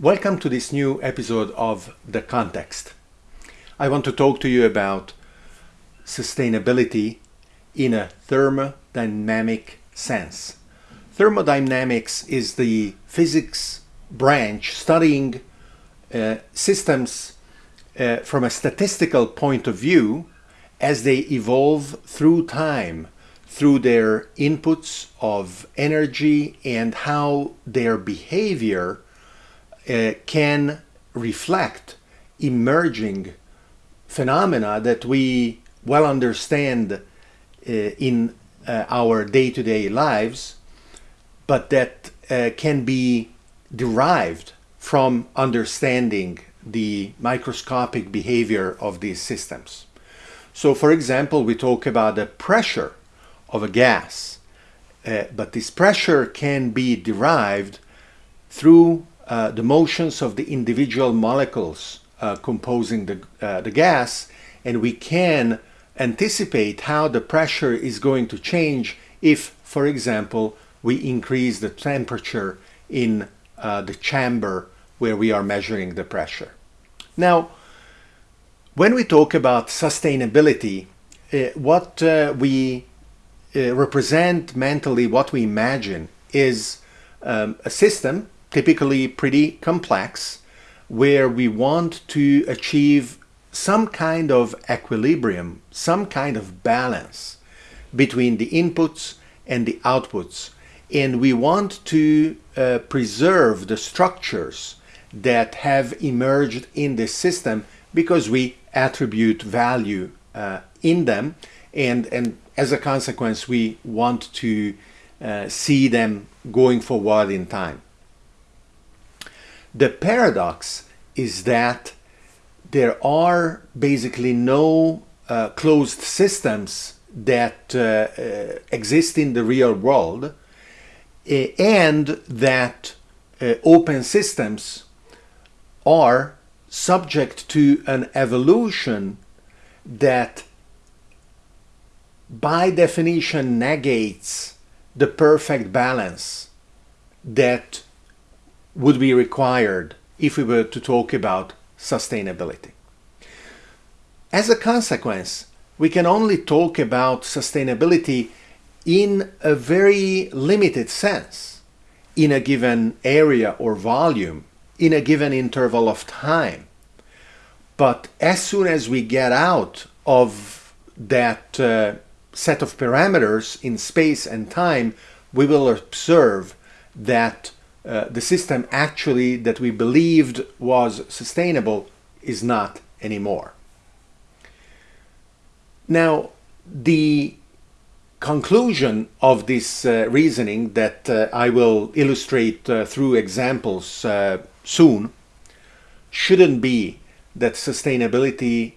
Welcome to this new episode of The Context. I want to talk to you about sustainability in a thermodynamic sense. Thermodynamics is the physics branch studying uh, systems uh, from a statistical point of view as they evolve through time through their inputs of energy and how their behavior uh, can reflect emerging phenomena that we well understand uh, in uh, our day-to-day lives, but that uh, can be derived from understanding the microscopic behavior of these systems. So for example, we talk about the pressure of a gas, uh, but this pressure can be derived through uh, the motions of the individual molecules uh, composing the, uh, the gas and we can anticipate how the pressure is going to change if, for example, we increase the temperature in uh, the chamber where we are measuring the pressure. Now, when we talk about sustainability, uh, what uh, we represent mentally, what we imagine is um, a system typically pretty complex, where we want to achieve some kind of equilibrium, some kind of balance between the inputs and the outputs. And we want to uh, preserve the structures that have emerged in this system because we attribute value uh, in them. And, and as a consequence, we want to uh, see them going forward in time. The paradox is that there are basically no uh, closed systems that uh, uh, exist in the real world eh, and that uh, open systems are subject to an evolution that by definition negates the perfect balance that would be required if we were to talk about sustainability. As a consequence, we can only talk about sustainability in a very limited sense, in a given area or volume, in a given interval of time. But as soon as we get out of that uh, set of parameters in space and time, we will observe that uh, the system actually that we believed was sustainable is not anymore. Now, the conclusion of this uh, reasoning that uh, I will illustrate uh, through examples uh, soon shouldn't be that sustainability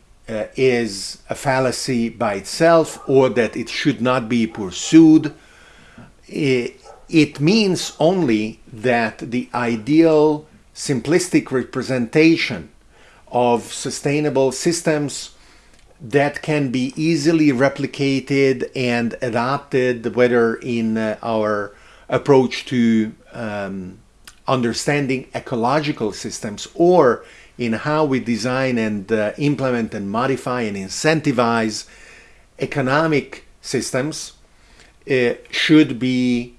is a fallacy by itself or that it should not be pursued. It means only that the ideal simplistic representation of sustainable systems that can be easily replicated and adopted, whether in uh, our approach to um, understanding ecological systems or in how we design and uh, implement and modify and incentivize economic systems, uh, should be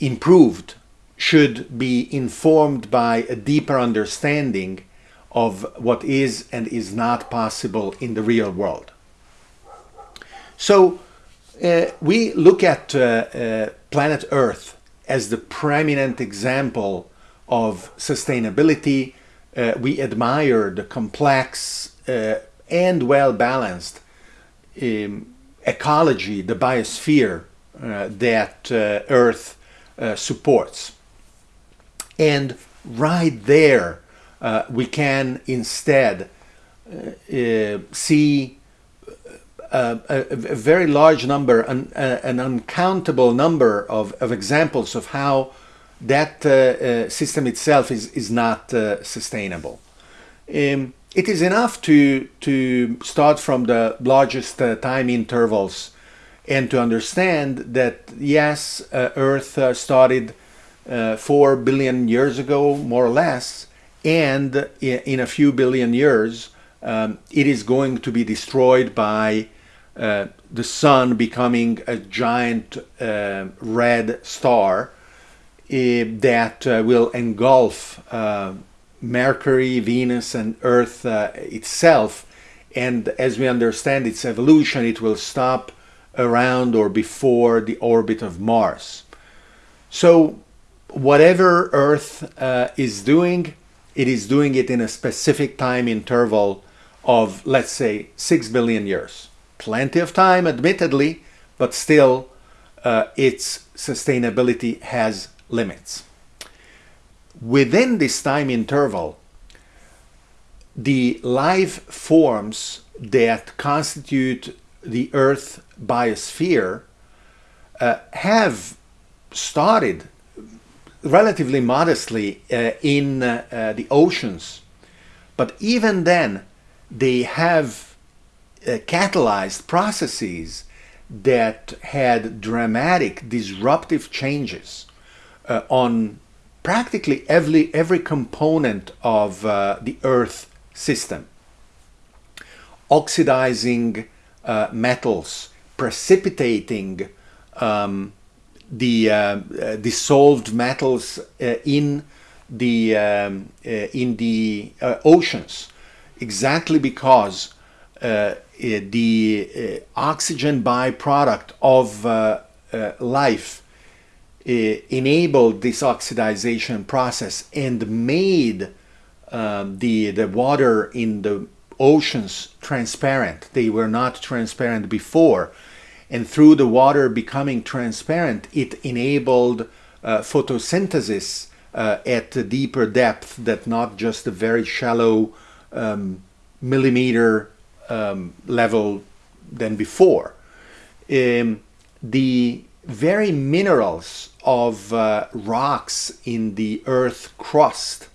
improved should be informed by a deeper understanding of what is and is not possible in the real world. So uh, we look at uh, uh, planet Earth as the preeminent example of sustainability. Uh, we admire the complex uh, and well-balanced um, ecology, the biosphere that uh, Earth uh, supports. And right there, we can instead see a, a, very large number, an, an uncountable number of, of, examples of how that uh, uh, system itself is, is not uh, sustainable. Um, it is enough to, to start from the largest time intervals and to understand that yes, uh, Earth uh, started uh, 4 billion years ago, more or less, and in a few billion years, um, it is going to be destroyed by uh, the sun becoming a giant uh, red star uh, that will engulf Mercury, Venus, and Earth itself. And as we understand its evolution, it will stop around or before the orbit of Mars. So, whatever Earth is doing, it is doing it in a specific time interval of, let's say, 6 billion years. Plenty of time, admittedly, but still, uh, its sustainability has limits. Within this time interval, the life forms that constitute the Earth biosphere uh, have started relatively modestly uh, in uh, uh, the oceans. But even then, they have uh, catalyzed processes that had dramatic disruptive changes uh, on practically every, every component of the Earth system. Oxidizing metals, precipitating um, the uh, uh, dissolved metals uh, in the um, in the oceans. Exactly because the oxygen byproduct of life enabled this oxidization process and made um, the the water in the oceans transparent. They were not transparent before and through the water becoming transparent, it enabled uh, photosynthesis uh, at a deeper depth that not just a very shallow um, millimeter um, level than before. Um, the very minerals of uh, rocks in the earth crust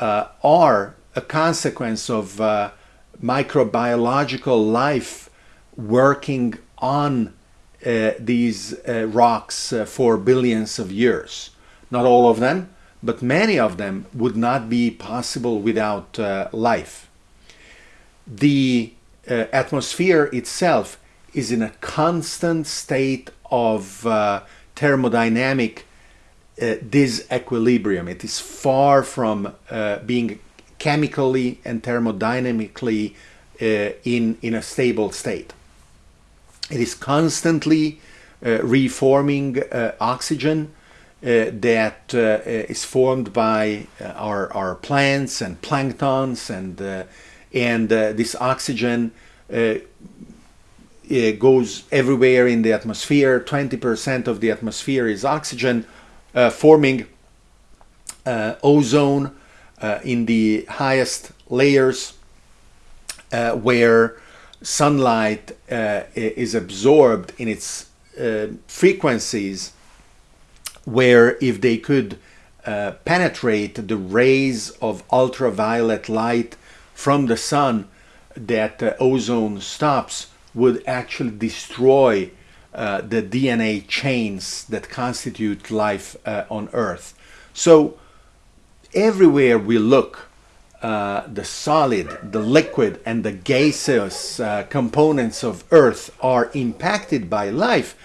uh, are a consequence of uh, microbiological life working on uh, these uh, rocks uh, for billions of years. Not all of them, but many of them would not be possible without uh, life. The uh, atmosphere itself is in a constant state of uh, thermodynamic disequilibrium. It is far from being chemically and thermodynamically in, in a stable state. It is constantly uh, reforming uh, oxygen uh, that uh, is formed by uh, our, our plants and planktons and uh, and this oxygen goes everywhere in the atmosphere 20% of the atmosphere is oxygen forming ozone in the highest layers where sunlight uh, is absorbed in its uh, frequencies where if they could uh, penetrate the rays of ultraviolet light from the sun that uh, ozone stops would actually destroy uh, the DNA chains that constitute life uh, on Earth. So everywhere we look, uh, the solid, the liquid, and the gaseous uh, components of Earth are impacted by life,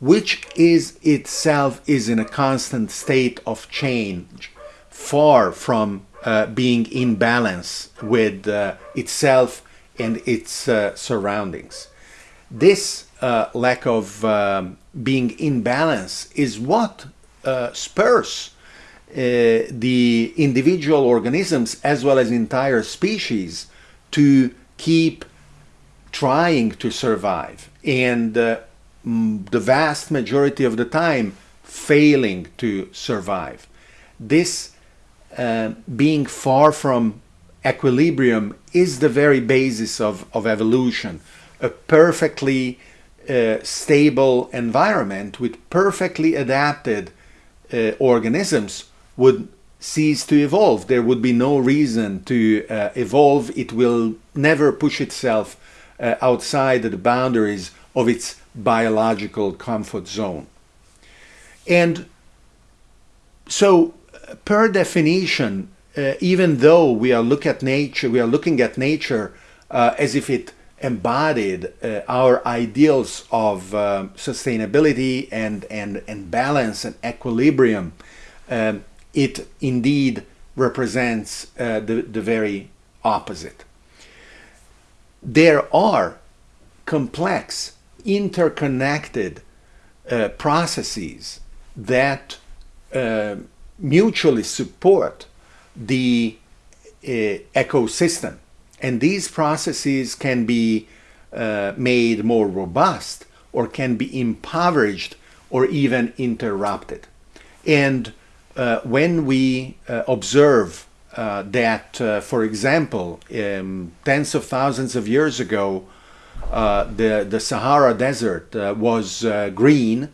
which is itself is in a constant state of change, far from uh, being in balance with uh, itself and its uh, surroundings. This lack of um, being in balance is what spurs uh, the individual organisms as well as entire species to keep trying to survive and uh, the vast majority of the time failing to survive. This uh, being far from equilibrium is the very basis of, of evolution. A perfectly uh, stable environment with perfectly adapted uh, organisms would cease to evolve. There would be no reason to uh, evolve. It will never push itself uh, outside the boundaries of its biological comfort zone. And so, per definition, uh, even though we are look at nature, we are looking at nature uh, as if it embodied uh, our ideals of sustainability and, and, and balance and equilibrium. Um, it indeed represents uh, the, the very opposite. There are complex, interconnected uh, processes that uh, mutually support the uh, ecosystem. And these processes can be uh, made more robust or can be impoverished or even interrupted. And uh, when we uh, observe uh, that, uh, for example, um, tens of thousands of years ago, the, the Sahara Desert was green,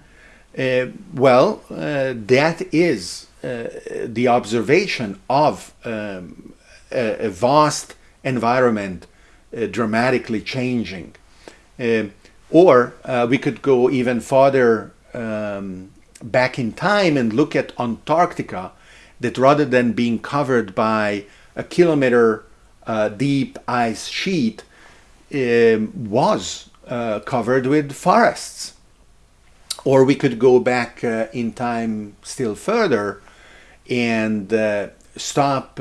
well, that is the observation of um, a, a, vast environment uh, dramatically changing. Uh, or uh, we could go even farther um, back in time and look at Antarctica, that rather than being covered by a kilometer uh, deep ice sheet, um, was uh, covered with forests. Or we could go back uh, in time still further and stop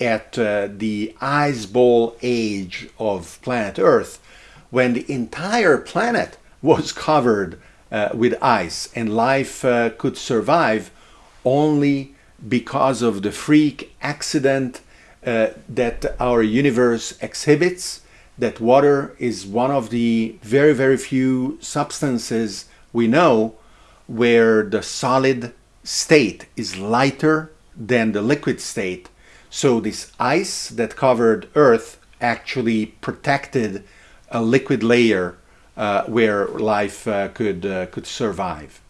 at uh, the ice ball age of planet Earth, when the entire planet was covered uh, with ice and life uh, could survive only because of the freak accident uh, that our universe exhibits, that water is one of the very, very few substances we know where the solid state is lighter than the liquid state. So this ice that covered Earth actually protected a liquid layer uh, where life uh, could, uh, could survive.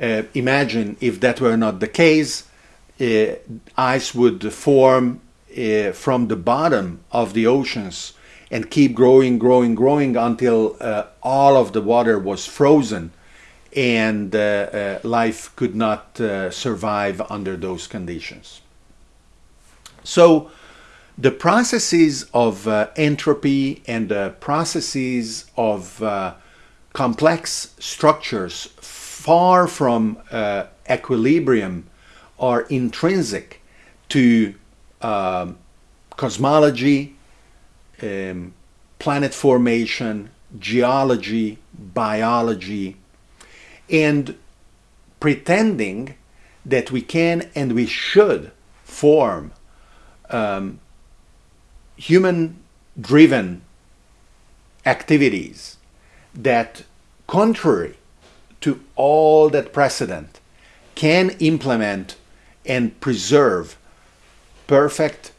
Uh, imagine if that were not the case, uh, ice would form from the bottom of the oceans and keep growing, growing, growing until all of the water was frozen and life could not survive under those conditions. So the processes of uh, entropy and the processes of uh, complex structures far from uh, equilibrium are intrinsic to um, cosmology, um, planet formation, geology, biology, and pretending that we can and we should form um, human-driven activities that, contrary to all that precedent, can implement and preserve perfect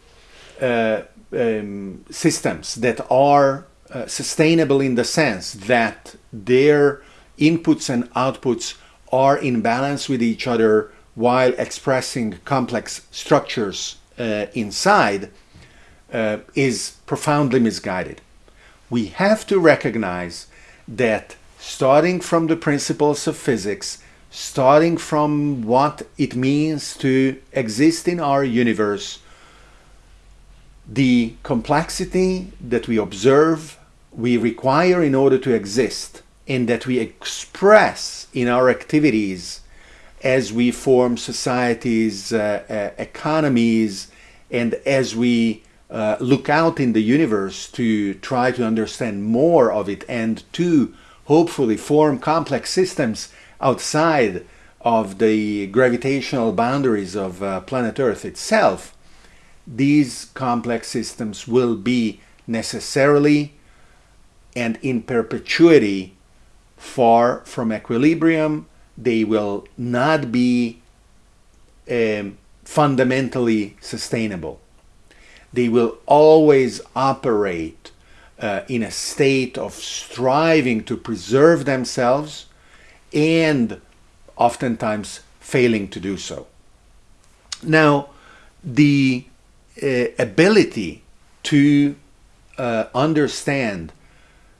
uh, um, systems that are uh, sustainable in the sense that their inputs and outputs are in balance with each other while expressing complex structures uh, inside uh, is profoundly misguided. We have to recognize that starting from the principles of physics, starting from what it means to exist in our universe, the complexity that we observe, we require in order to exist, and that we express in our activities as we form societies, uh, uh, economies, and as we uh, look out in the universe to try to understand more of it and to hopefully form complex systems outside of the gravitational boundaries of uh, planet Earth itself, these complex systems will be necessarily and in perpetuity far from equilibrium they will not be um, fundamentally sustainable. They will always operate uh, in a state of striving to preserve themselves and oftentimes failing to do so. Now, the uh, ability to uh, understand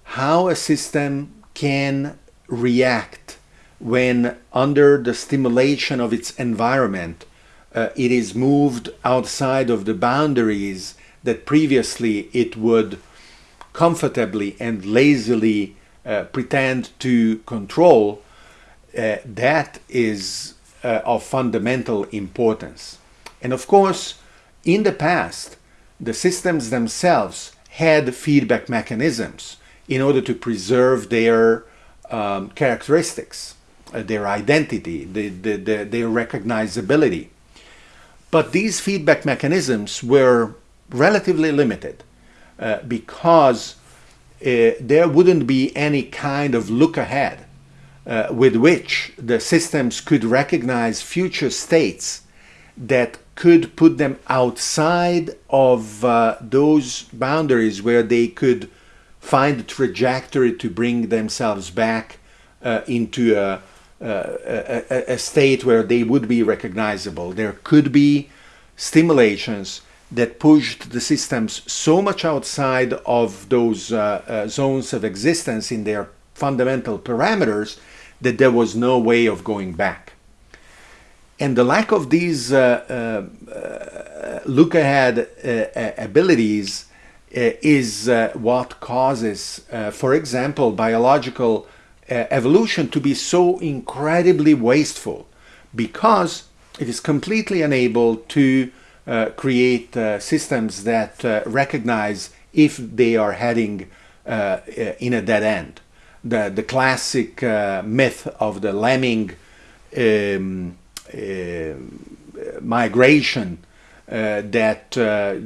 how a system can react when under the stimulation of its environment, uh, it is moved outside of the boundaries that previously it would comfortably and lazily uh, pretend to control, uh, that is uh, of fundamental importance. And of course, in the past, the systems themselves had feedback mechanisms in order to preserve their um, characteristics, uh, their identity, the, the, the, their recognizability. But these feedback mechanisms were relatively limited uh, because uh, there wouldn't be any kind of look ahead uh, with which the systems could recognize future states that could put them outside of uh, those boundaries where they could find a trajectory to bring themselves back uh, into a, a, a, state where they would be recognizable. There could be stimulations that pushed the systems so much outside of those uh, uh, zones of existence in their fundamental parameters that there was no way of going back. And the lack of these uh, uh, uh look ahead uh, abilities is what causes, for example, biological evolution to be so incredibly wasteful because it is completely unable to uh, create uh, systems that uh, recognize if they are heading uh, in a dead end. The, the classic uh, myth of the lemming um, uh, migration that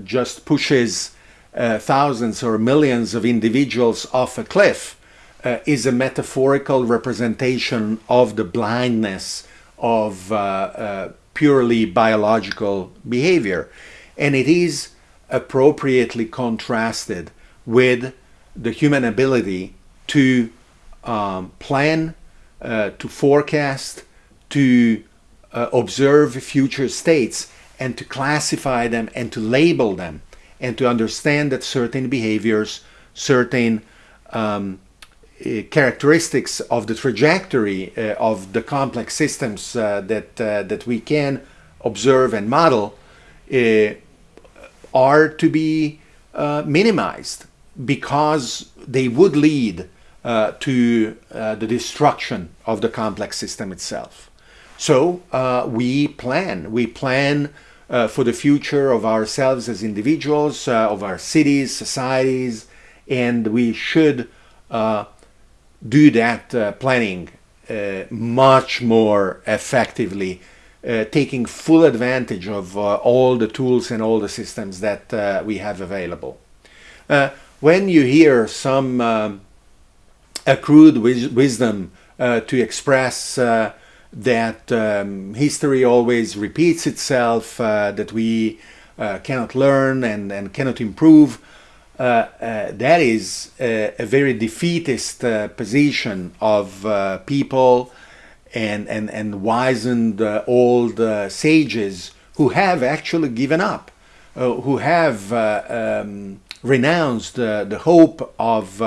just pushes thousands or millions of individuals off a cliff is a metaphorical representation of the blindness of purely biological behavior. And it is appropriately contrasted with the human ability to um, plan, uh, to forecast, to uh, observe future states, and to classify them and to label them, and to understand that certain behaviors, certain um, uh, characteristics of the trajectory uh, of the complex systems uh, that that we can observe and model are to be minimized because they would lead uh, to uh, the destruction of the complex system itself. So uh, we plan. We plan for the future of ourselves as individuals, of our cities, societies, and we should do that uh, planning uh, much more effectively, uh, taking full advantage of uh, all the tools and all the systems that uh, we have available. When you hear some um, accrued wis wisdom to express that um, history always repeats itself, that we cannot learn and, and cannot improve, that is a, a very defeatist uh, position of people and, and, and wizened old sages who have actually given up, who have um, renounced the hope of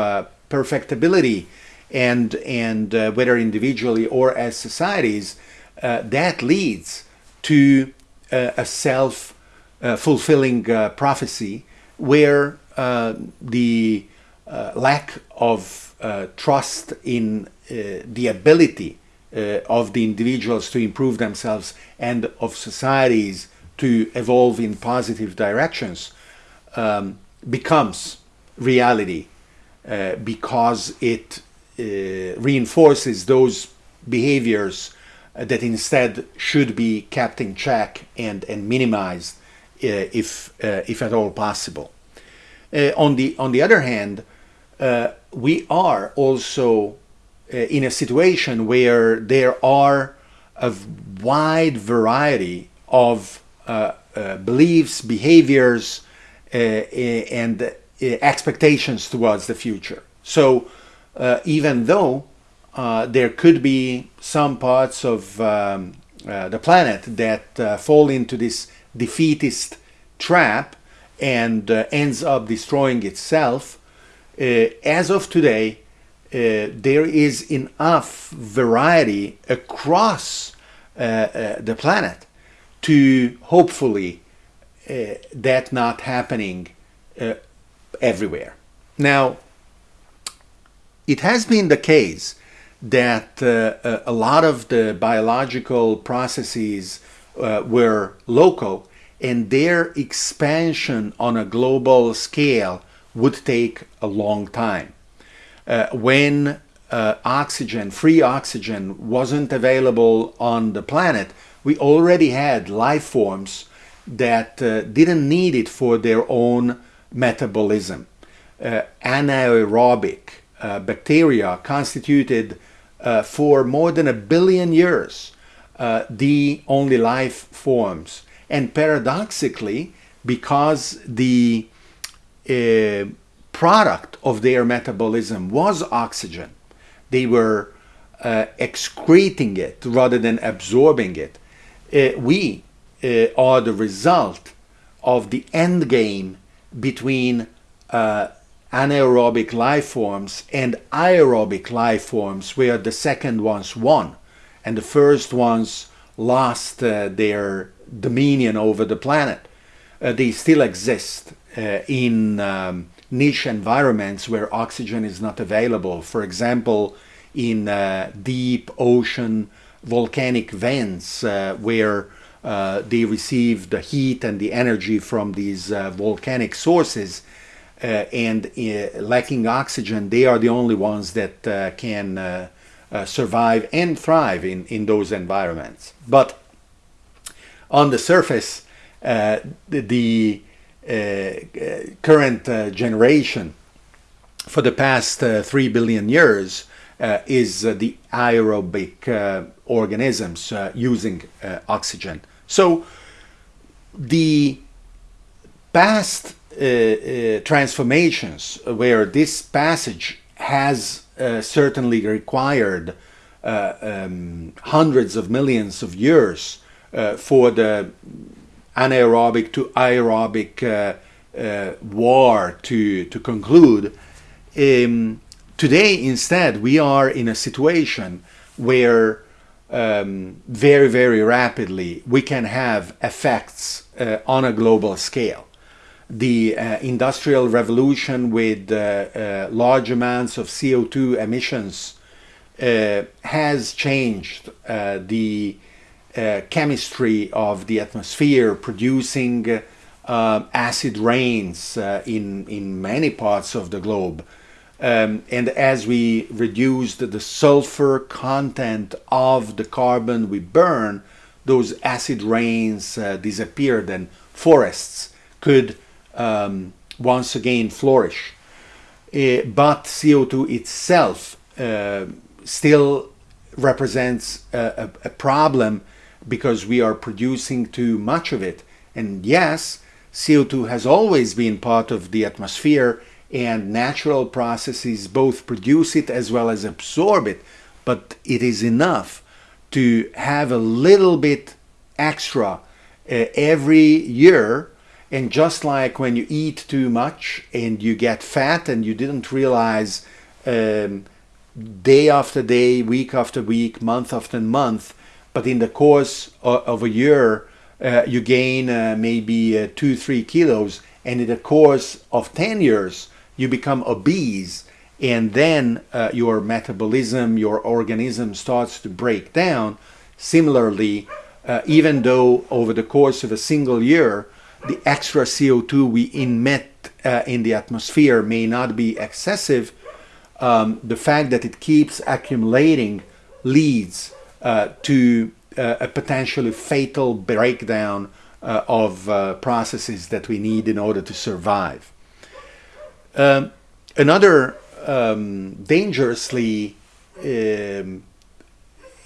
perfectibility and and uh, whether individually or as societies, uh, that leads to uh, a self fulfilling prophecy where uh, the uh, lack of uh, trust in the ability of the individuals to improve themselves and of societies to evolve in positive directions um, becomes reality uh, because it uh, reinforces those behaviors uh, that instead should be kept in check and, and minimized if, if at all possible. Uh, on the on the other hand, uh, we are also uh, in a situation where there are a wide variety of uh, uh, beliefs, behaviors, uh, and expectations towards the future. So even though there could be some parts of um, the planet that fall into this defeatist trap, and uh, ends up destroying itself, uh, as of today, there is enough variety across the planet to hopefully that not happening everywhere. Now, it has been the case that uh, a lot of the biological processes uh, were local and their expansion on a global scale would take a long time. Uh, when uh, oxygen, free oxygen, wasn't available on the planet, we already had life forms that uh, didn't need it for their own metabolism. Uh, anaerobic uh, bacteria constituted uh, for more than a billion years the only life forms. And paradoxically, because the uh, product of their metabolism was oxygen, they were uh, excreting it rather than absorbing it. we are the result of the end game between uh, anaerobic life forms and aerobic life forms where the second ones won and the first ones lost uh, their dominion over the planet. Uh, they still exist uh, in um, niche environments where oxygen is not available. For example, in uh, deep ocean volcanic vents uh, where uh, they receive the heat and the energy from these volcanic sources uh, and uh, lacking oxygen, they are the only ones that uh, can survive and thrive in, in those environments. But on the surface, the, the current generation for the past uh, 3 billion years uh, is uh, the aerobic organisms using oxygen. So the past uh, uh, transformations where this passage has uh, certainly required um, hundreds of millions of years for the anaerobic to aerobic war to, to conclude. Um, today, instead, we are in a situation where um, very, very rapidly we can have effects uh, on a global scale the uh, industrial revolution with uh, uh, large amounts of CO2 emissions uh, has changed uh, the uh, chemistry of the atmosphere, producing acid rains in, in many parts of the globe. Um, and as we reduced the sulfur content of the carbon we burn, those acid rains disappeared and forests could um, once again flourish. Uh, but CO2 itself uh, still represents a, a, a, problem because we are producing too much of it. And yes, CO2 has always been part of the atmosphere and natural processes both produce it as well as absorb it, but it is enough to have a little bit extra uh, every year and just like when you eat too much and you get fat and you didn't realize um, day after day, week after week, month after month, but in the course of, of a year, uh, you gain uh, maybe uh, two, three kilos, and in the course of 10 years, you become obese, and then uh, your metabolism, your organism starts to break down. Similarly, uh, even though over the course of a single year, the extra CO2 we emit uh, in the atmosphere may not be excessive, um, the fact that it keeps accumulating leads to uh, a potentially fatal breakdown uh, of uh, processes that we need in order to survive. Um, another um, dangerously um,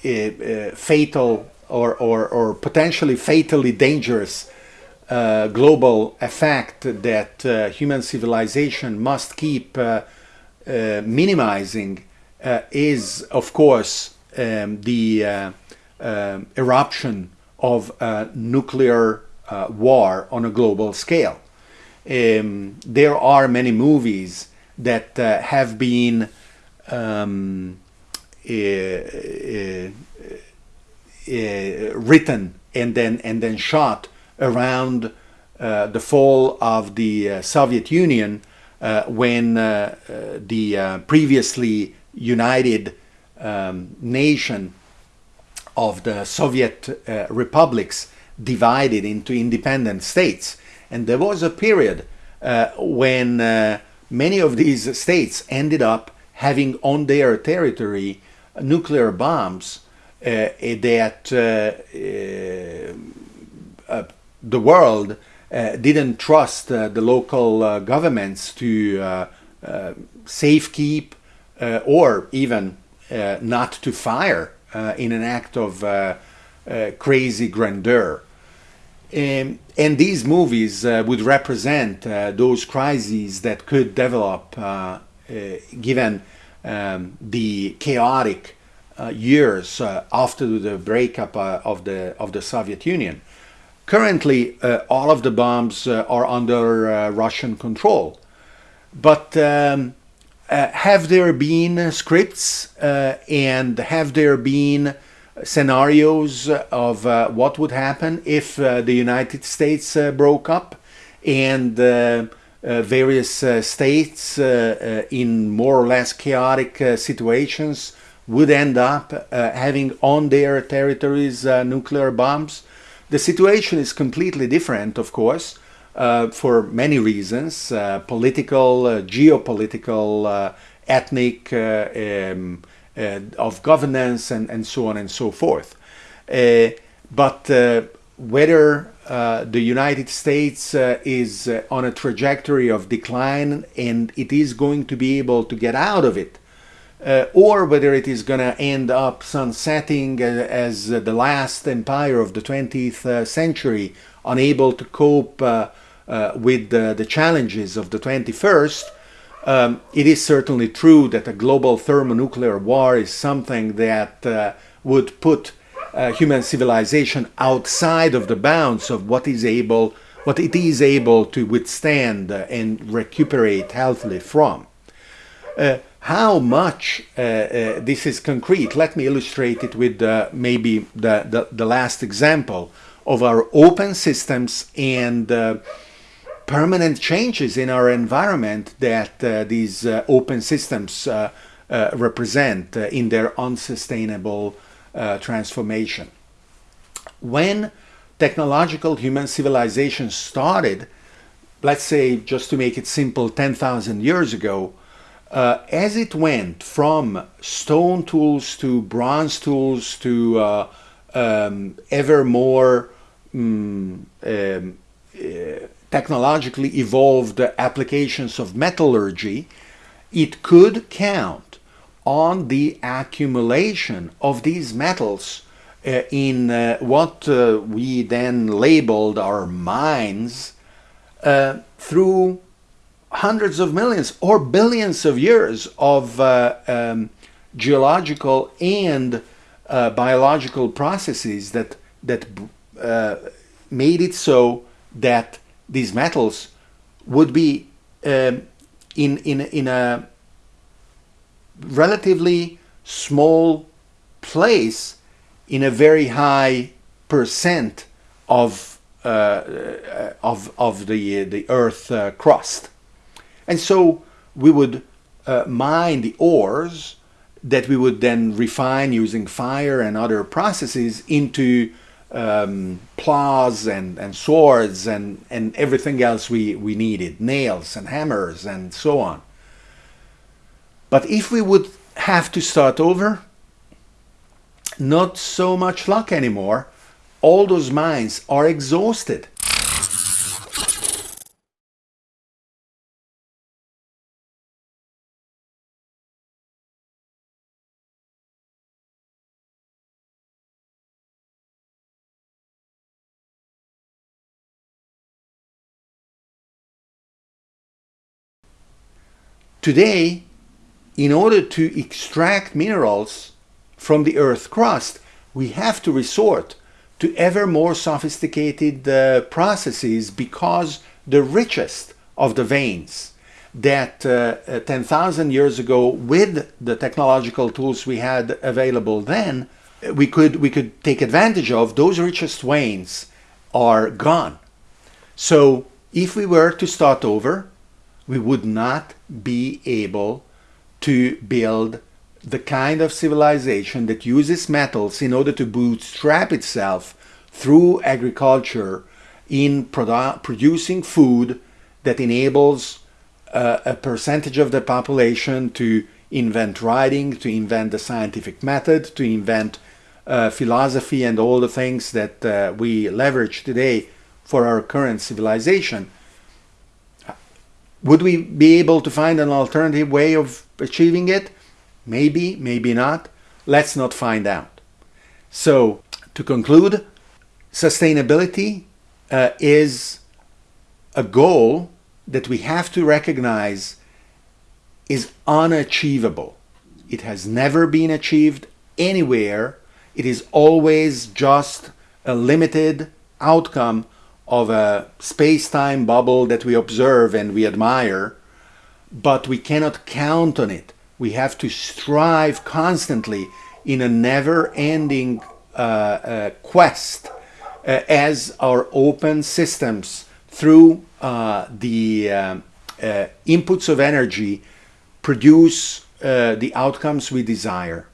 uh, fatal or, or, or potentially fatally dangerous uh, global effect that uh, human civilization must keep uh, uh minimizing uh, is, of course, um, the um, eruption of nuclear war on a global scale. Um, there are many movies that have been um, uh, uh, written and then and then shot around uh, the fall of the uh, Soviet Union uh, when uh, the previously united um, nation of the Soviet uh, republics divided into independent states. And there was a period uh, when uh, many of these states ended up having on their territory nuclear bombs uh, eh, that uh, eh, uh, the world didn't trust the local governments to safekeep or even not to fire in an act of crazy grandeur. Um, and these movies uh, would represent uh, those crises that could develop uh, given um, the chaotic uh, years uh, after the breakup uh, of the of the Soviet Union. Currently, all of the bombs are under Russian control, but um, have there been scripts and have there been scenarios of uh, what would happen if uh, the United States uh, broke up and various states in more or less chaotic situations would end up uh, having on their territories uh, nuclear bombs. The situation is completely different, of course, uh, for many reasons uh, political, uh, geopolitical, uh, ethnic, um, of governance, and, and so on and so forth. but whether the United States is on a trajectory of decline and it is going to be able to get out of it uh, or whether it is going to end up sunsetting uh, as uh, the last empire of the 20th uh, century, unable to cope uh, uh, with the challenges of the 21st. Um, it is certainly true that a global thermonuclear war is something that would put human civilization outside of the bounds of what is able, what it is able to withstand and recuperate healthily from. Uh, how much uh, uh, this is concrete, let me illustrate it with uh, maybe the, the, the, last example of our open systems and uh, permanent changes in our environment that uh, these uh, open systems represent in their unsustainable transformation. When technological human civilization started, let's say, just to make it simple, 10,000 years ago, uh, as it went from stone tools to bronze tools to uh, um, ever more um, um, uh, technologically evolved applications of metallurgy, it could count on the accumulation of these metals uh, in uh, what uh, we then labeled our mines through hundreds of millions or billions of years of uh, um, geological and uh, biological processes that that uh, made it so that these metals would be um, in in in a relatively small place in a very high percent of uh, uh, of of the the Earth uh, crust. And so we would uh, mine the ores that we would then refine using fire and other processes into um, plows and, and swords and, and everything else we, we needed, nails and hammers and so on. But if we would have to start over, not so much luck anymore. All those mines are exhausted. Today, in order to extract minerals from the Earth's crust, we have to resort to ever more sophisticated uh, processes because the richest of the veins that uh, uh 10,000 years ago, with the technological tools we had available then, we could we could take advantage of. Those richest veins are gone. So if we were to start over, we would not be able to build the kind of civilization that uses metals in order to bootstrap itself through agriculture in produ producing food that enables uh, a percentage of the population to invent writing, to invent the scientific method, to invent uh, philosophy and all the things that uh, we leverage today for our current civilization. Would we be able to find an alternative way of achieving it? Maybe, maybe not. Let's not find out. So, to conclude, sustainability uh, is a goal that we have to recognize is unachievable. It has never been achieved anywhere. It is always just a limited outcome of a space-time bubble that we observe and we admire, but we cannot count on it. We have to strive constantly in a never-ending uh, uh, quest uh, as our open systems through uh, the um, uh, inputs of energy produce uh, the outcomes we desire.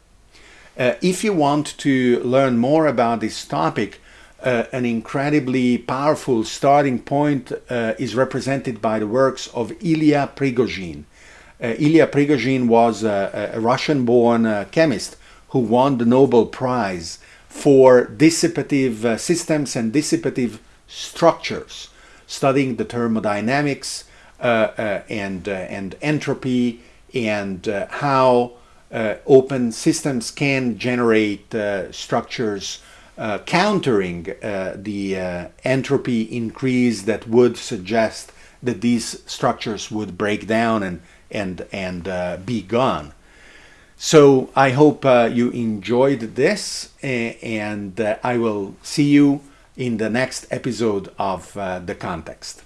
if you want to learn more about this topic, uh, an incredibly powerful starting point uh, is represented by the works of Ilya Prigogine. Uh, Ilya Prigogine was a, a Russian-born uh, chemist who won the Nobel Prize for dissipative uh, systems and dissipative structures, studying the thermodynamics uh, and, and entropy and how open systems can generate structures uh, countering uh, the uh, entropy increase that would suggest that these structures would break down and and and uh, be gone. So I hope you enjoyed this, and I will see you in the next episode of the context.